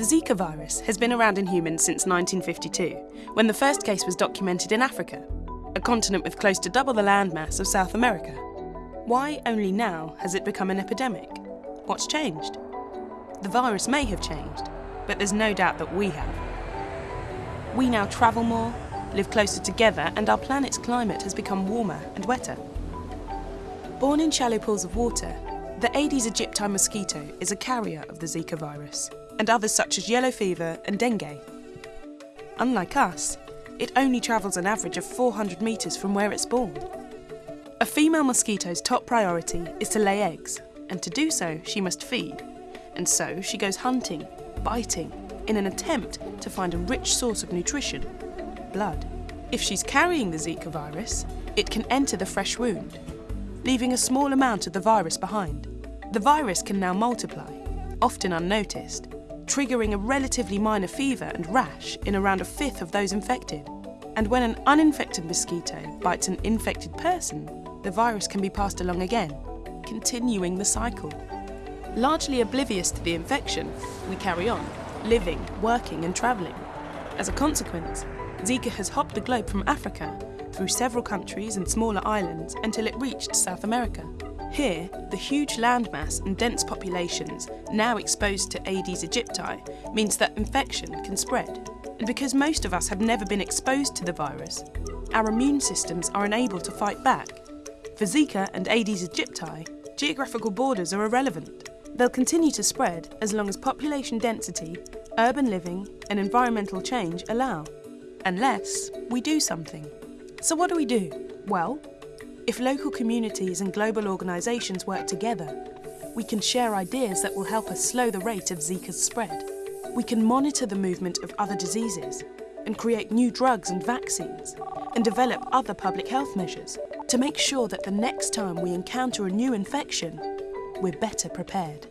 The Zika virus has been around in humans since 1952, when the first case was documented in Africa, a continent with close to double the landmass of South America. Why only now has it become an epidemic? What's changed? The virus may have changed, but there's no doubt that we have. We now travel more, live closer together, and our planet's climate has become warmer and wetter. Born in shallow pools of water, the Aedes aegypti mosquito is a carrier of the Zika virus, and others such as yellow fever and dengue. Unlike us, it only travels an average of 400 metres from where it's born. A female mosquito's top priority is to lay eggs, and to do so, she must feed. And so she goes hunting, biting, in an attempt to find a rich source of nutrition blood. If she's carrying the Zika virus, it can enter the fresh wound, leaving a small amount of the virus behind. The virus can now multiply, often unnoticed, triggering a relatively minor fever and rash in around a fifth of those infected. And when an uninfected mosquito bites an infected person, the virus can be passed along again, continuing the cycle. Largely oblivious to the infection, we carry on, living, working and travelling. As a consequence, Zika has hopped the globe from Africa through several countries and smaller islands until it reached South America. Here, the huge landmass and dense populations now exposed to Aedes aegypti means that infection can spread. And because most of us have never been exposed to the virus, our immune systems are unable to fight back. For Zika and Aedes aegypti, geographical borders are irrelevant. They'll continue to spread as long as population density, urban living and environmental change allow. Unless we do something. So what do we do? Well, if local communities and global organisations work together, we can share ideas that will help us slow the rate of Zika's spread. We can monitor the movement of other diseases and create new drugs and vaccines and develop other public health measures to make sure that the next time we encounter a new infection, we're better prepared.